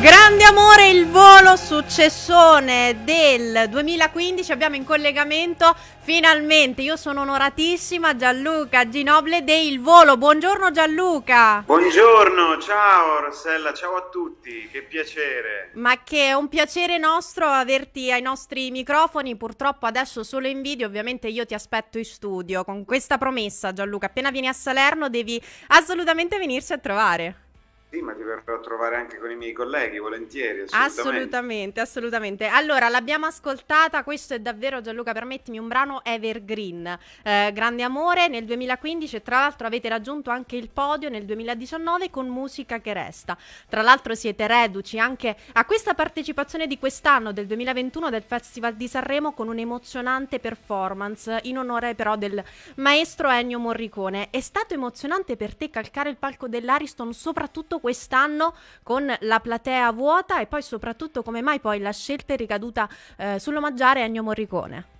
Grande amore il volo successone del 2015 abbiamo in collegamento finalmente io sono onoratissima Gianluca Ginoble del Volo. Buongiorno Gianluca. Buongiorno ciao Rossella ciao a tutti che piacere. Ma che è un piacere nostro averti ai nostri microfoni purtroppo adesso solo in video ovviamente io ti aspetto in studio con questa promessa Gianluca. Appena vieni a Salerno devi assolutamente venirci a trovare sì, ma ti verrò a trovare anche con i miei colleghi, volentieri. Assolutamente, assolutamente. assolutamente. Allora, l'abbiamo ascoltata, questo è davvero, Gianluca, permettimi, un brano evergreen. Eh, grande amore nel 2015 e tra l'altro avete raggiunto anche il podio nel 2019 con Musica che resta. Tra l'altro siete reduci anche a questa partecipazione di quest'anno, del 2021, del Festival di Sanremo con un'emozionante performance in onore però del maestro Ennio Morricone. È stato emozionante per te calcare il palco dell'Ariston, soprattutto quest'anno con la platea vuota e poi soprattutto come mai poi la scelta è ricaduta eh, sull'omaggiare Ennio Morricone?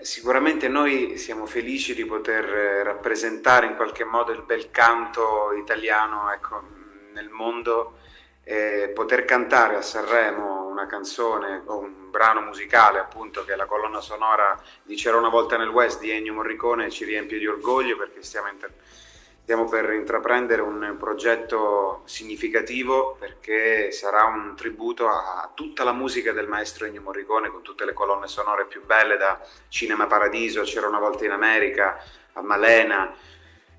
Sicuramente noi siamo felici di poter eh, rappresentare in qualche modo il bel canto italiano ecco, nel mondo e poter cantare a Sanremo una canzone o un brano musicale appunto che è la colonna sonora di C'era una volta nel West di Ennio Morricone ci riempie di orgoglio perché stiamo interpretando Stiamo per intraprendere un progetto significativo perché sarà un tributo a tutta la musica del maestro Ennio Morricone con tutte le colonne sonore più belle da Cinema Paradiso, C'era una volta in America, a Malena.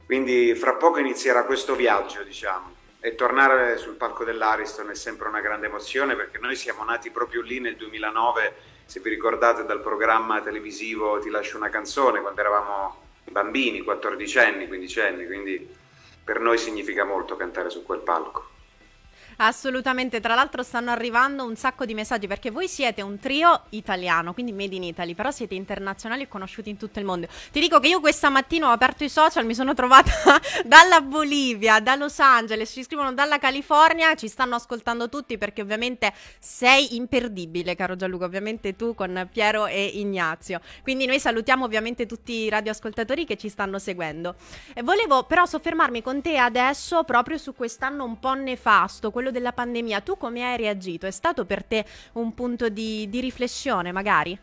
Quindi fra poco inizierà questo viaggio, diciamo. E tornare sul palco dell'Ariston è sempre una grande emozione perché noi siamo nati proprio lì nel 2009, se vi ricordate dal programma televisivo Ti lascio una canzone, quando eravamo bambini, 14 anni, 15 anni, quindi per noi significa molto cantare su quel palco. Assolutamente, tra l'altro stanno arrivando un sacco di messaggi perché voi siete un trio italiano, quindi made in Italy, però siete internazionali e conosciuti in tutto il mondo. Ti dico che io questa mattina ho aperto i social, mi sono trovata dalla Bolivia, da Los Angeles, ci scrivono dalla California, ci stanno ascoltando tutti perché ovviamente sei imperdibile, caro Gianluca, ovviamente tu con Piero e Ignazio. Quindi noi salutiamo ovviamente tutti i radioascoltatori che ci stanno seguendo. E volevo però soffermarmi con te adesso proprio su quest'anno un po' nefasto, quello quello della pandemia, tu come hai reagito? È stato per te un punto di, di riflessione magari?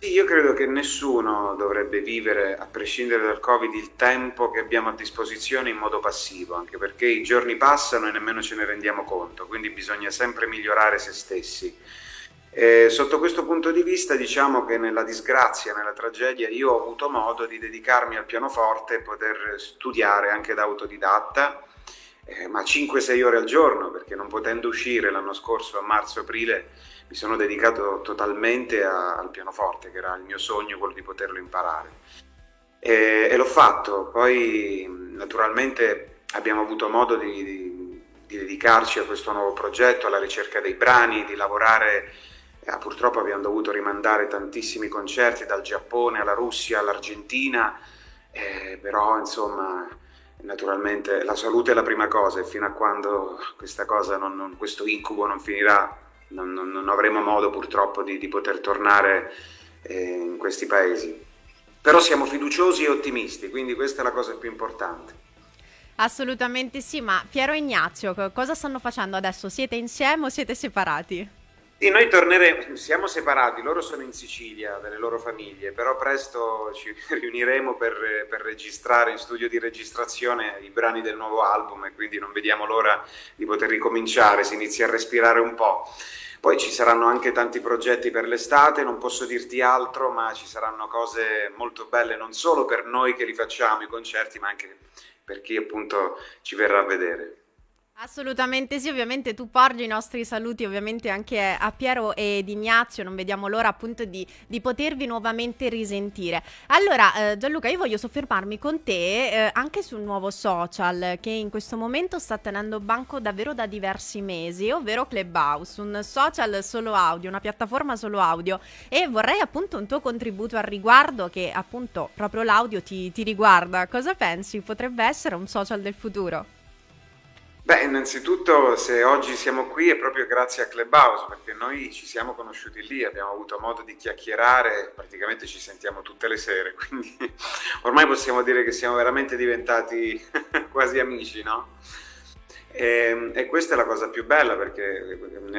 Sì, io credo che nessuno dovrebbe vivere, a prescindere dal Covid, il tempo che abbiamo a disposizione in modo passivo, anche perché i giorni passano e nemmeno ce ne rendiamo conto, quindi bisogna sempre migliorare se stessi. E sotto questo punto di vista diciamo che nella disgrazia, nella tragedia, io ho avuto modo di dedicarmi al pianoforte e poter studiare anche da autodidatta eh, ma 5-6 ore al giorno, perché non potendo uscire l'anno scorso a marzo-aprile mi sono dedicato totalmente a, al pianoforte, che era il mio sogno, quello di poterlo imparare. E, e l'ho fatto, poi naturalmente abbiamo avuto modo di, di, di, dedicarci a questo nuovo progetto, alla ricerca dei brani, di lavorare, eh, purtroppo abbiamo dovuto rimandare tantissimi concerti dal Giappone alla Russia, all'Argentina, eh, però insomma naturalmente la salute è la prima cosa e fino a quando cosa non, non, questo incubo non finirà non, non avremo modo purtroppo di, di poter tornare eh, in questi paesi. Però siamo fiduciosi e ottimisti, quindi questa è la cosa più importante. Assolutamente sì, ma Piero e Ignazio cosa stanno facendo adesso? Siete insieme o siete separati? Sì, noi torneremo, siamo separati, loro sono in Sicilia, dalle loro famiglie, però presto ci riuniremo per, per, registrare in studio di registrazione i brani del nuovo album e quindi non vediamo l'ora di poter ricominciare, si inizia a respirare un po'. Poi ci saranno anche tanti progetti per l'estate, non posso dirti altro, ma ci saranno cose molto belle non solo per noi che li facciamo, i concerti, ma anche per chi appunto ci verrà a vedere. Assolutamente sì, ovviamente tu porgi i nostri saluti ovviamente anche a Piero ed Ignazio, non vediamo l'ora appunto di, di potervi nuovamente risentire. Allora eh, Gianluca io voglio soffermarmi con te eh, anche sul nuovo social che in questo momento sta tenendo banco davvero da diversi mesi, ovvero Clubhouse, un social solo audio, una piattaforma solo audio e vorrei appunto un tuo contributo al riguardo che appunto proprio l'audio ti, ti riguarda. Cosa pensi? Potrebbe essere un social del futuro? Beh, innanzitutto se oggi siamo qui è proprio grazie a Clubhouse, perché noi ci siamo conosciuti lì, abbiamo avuto modo di chiacchierare, praticamente ci sentiamo tutte le sere, quindi ormai possiamo dire che siamo veramente diventati quasi amici, no? E, e, questa è la cosa più bella perché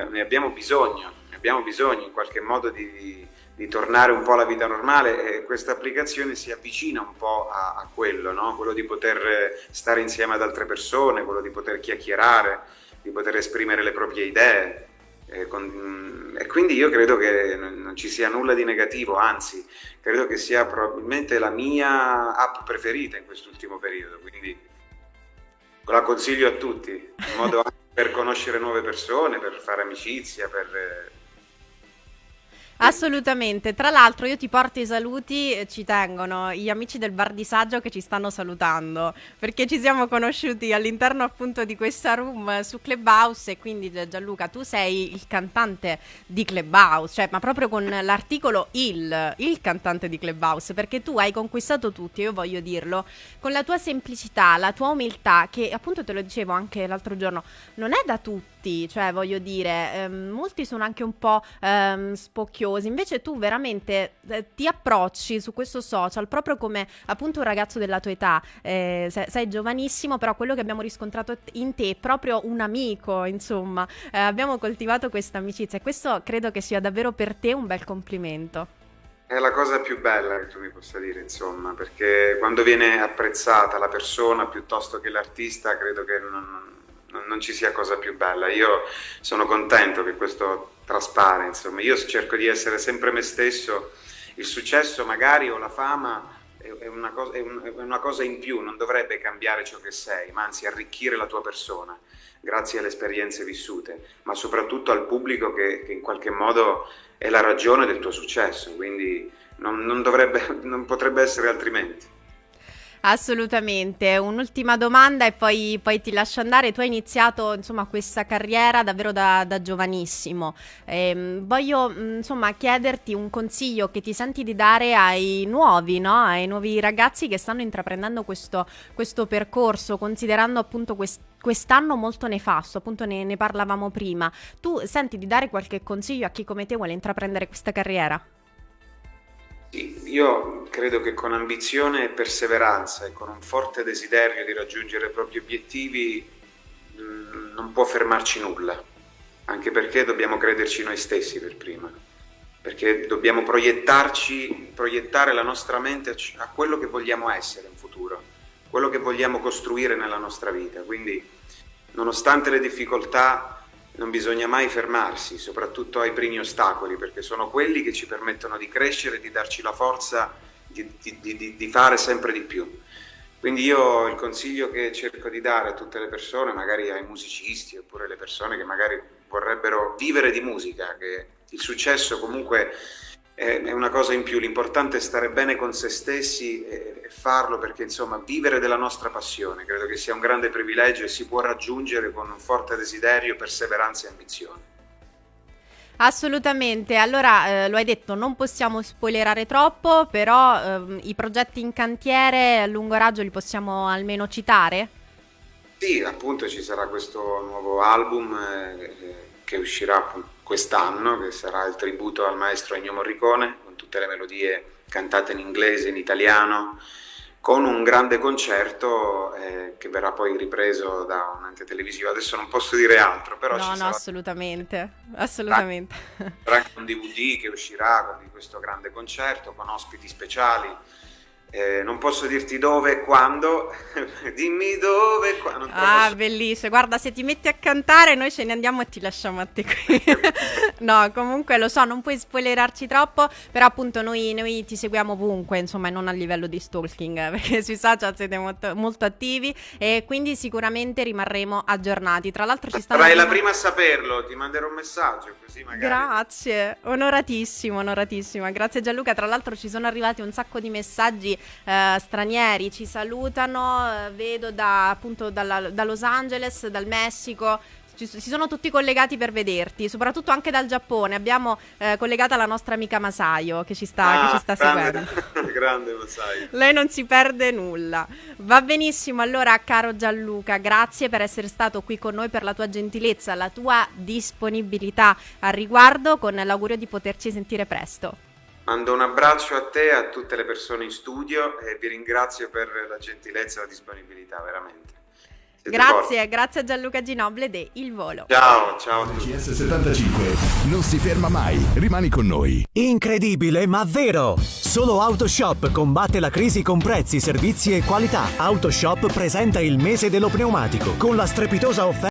ne abbiamo bisogno, ne abbiamo bisogno in qualche modo di, di tornare un po' alla vita normale e questa applicazione si avvicina un po' a, a quello, no? quello di poter stare insieme ad altre persone, quello di poter chiacchierare, di poter esprimere le proprie idee. E, con, e quindi io credo che non ci sia nulla di negativo, anzi credo che sia probabilmente la mia app preferita in quest'ultimo periodo, quindi la consiglio a tutti, in modo anche per conoscere nuove persone, per fare amicizia, per Assolutamente. Tra l'altro, io ti porto i saluti, eh, ci tengono gli amici del Bar di Saggio che ci stanno salutando perché ci siamo conosciuti all'interno appunto di questa room su Clubhouse. E quindi, Gianluca, tu sei il cantante di Clubhouse, cioè, ma proprio con l'articolo il, il cantante di Clubhouse, perché tu hai conquistato tutti, io voglio dirlo, con la tua semplicità, la tua umiltà, che appunto te lo dicevo anche l'altro giorno, non è da tutti cioè voglio dire, ehm, molti sono anche un po' ehm, spocchiosi, invece tu veramente eh, ti approcci su questo social proprio come appunto un ragazzo della tua età, eh, sei, sei, giovanissimo, però quello che abbiamo riscontrato in te è proprio un amico, insomma, eh, abbiamo coltivato questa amicizia e questo credo che sia davvero per te un bel complimento. È la cosa più bella che tu mi possa dire, insomma, perché quando viene apprezzata la persona piuttosto che l'artista, credo che non, non ci sia cosa più bella. Io sono contento che questo traspare, insomma, io cerco di essere sempre me stesso, il successo magari o la fama è una, cosa, è una cosa in più, non dovrebbe cambiare ciò che sei, ma anzi arricchire la tua persona grazie alle esperienze vissute, ma soprattutto al pubblico che, che in qualche modo è la ragione del tuo successo, quindi non, non, dovrebbe, non potrebbe essere altrimenti. Assolutamente. Un'ultima domanda e poi, poi, ti lascio andare. Tu hai iniziato insomma, questa carriera davvero da, da giovanissimo. Ehm, voglio insomma, chiederti un consiglio che ti senti di dare ai nuovi, no? ai nuovi ragazzi che stanno intraprendendo questo, questo percorso, considerando appunto quest- quest'anno molto nefasto, appunto ne, ne parlavamo prima. Tu senti di dare qualche consiglio a chi come te vuole intraprendere questa carriera? Sì, io credo che con ambizione e perseveranza e con un forte desiderio di raggiungere i propri obiettivi mm, non può fermarci nulla, anche perché dobbiamo crederci noi stessi per prima, perché dobbiamo proiettarci, proiettare la nostra mente a quello che vogliamo essere in futuro, quello che vogliamo costruire nella nostra vita. Quindi, nonostante le difficoltà, non bisogna mai fermarsi, soprattutto ai primi ostacoli, perché sono quelli che ci permettono di crescere di darci la forza di, di, di, fare sempre di più. Quindi io il consiglio che cerco di dare a tutte le persone, magari ai musicisti oppure alle persone che magari vorrebbero vivere di musica, che il successo comunque è una cosa in più, l'importante è stare bene con se stessi e farlo perché insomma vivere della nostra passione credo che sia un grande privilegio e si può raggiungere con un forte desiderio, perseveranza e ambizione. Assolutamente, allora eh, lo hai detto, non possiamo spoilerare troppo, però eh, i progetti in cantiere a lungo raggio li possiamo almeno citare? Sì, appunto ci sarà questo nuovo album eh, che uscirà quest'anno, che sarà il tributo al maestro Ennio Morricone, con tutte le melodie cantate in inglese, in italiano, con un grande concerto eh, che verrà poi ripreso da un ente televisivo. Adesso non posso dire altro, però no, ci no, sarà... assolutamente, assolutamente. Sarà anche un DVD che uscirà con questo grande concerto, con ospiti speciali eh, non posso dirti dove e quando, dimmi dove e quando. Ah, posso... bellissimo. Guarda, se ti metti a cantare, noi ce ne andiamo e ti lasciamo a te qui. no, comunque lo so, non puoi spoilerarci troppo, però appunto noi, noi, ti seguiamo ovunque, insomma, e non a livello di stalking, perché sui social siete molto, molto attivi e quindi sicuramente rimarremo aggiornati. Tra l'altro ci stanno... Sarai la prima a saperlo, ti manderò un messaggio così magari. Grazie, onoratissimo, onoratissima. Grazie Gianluca. Tra l'altro ci sono arrivati un sacco di messaggi eh, stranieri ci salutano, eh, vedo da, appunto dalla, da Los Angeles, dal Messico, si sono tutti collegati per vederti, soprattutto anche dal Giappone. Abbiamo eh, collegata la nostra amica Masayo che ci sta, ah, che ci sta grande, seguendo. grande Masayo. Lei non si perde nulla. Va benissimo, allora caro Gianluca, grazie per essere stato qui con noi, per la tua gentilezza, la tua disponibilità al riguardo, con l'augurio di poterci sentire presto. Mando un abbraccio a te e a tutte le persone in studio e vi ringrazio per la gentilezza e la disponibilità, veramente. Siete Grazie, forti. grazie a Gianluca Ginoble de Il Volo. Ciao, ciao a tutti. GS75 non si ferma mai, rimani con noi. Incredibile ma vero! Solo Autoshop combatte la crisi con prezzi, servizi e qualità. Autoshop presenta il mese dello pneumatico con la strepitosa offerta